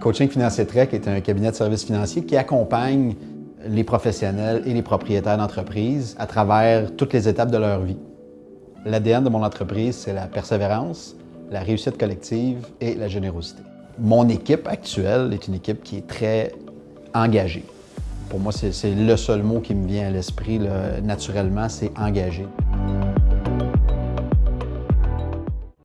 Coaching Financier Trek est un cabinet de services financiers qui accompagne les professionnels et les propriétaires d'entreprises à travers toutes les étapes de leur vie. L'ADN de mon entreprise, c'est la persévérance, la réussite collective et la générosité. Mon équipe actuelle est une équipe qui est très engagée. Pour moi, c'est le seul mot qui me vient à l'esprit naturellement, c'est engagé.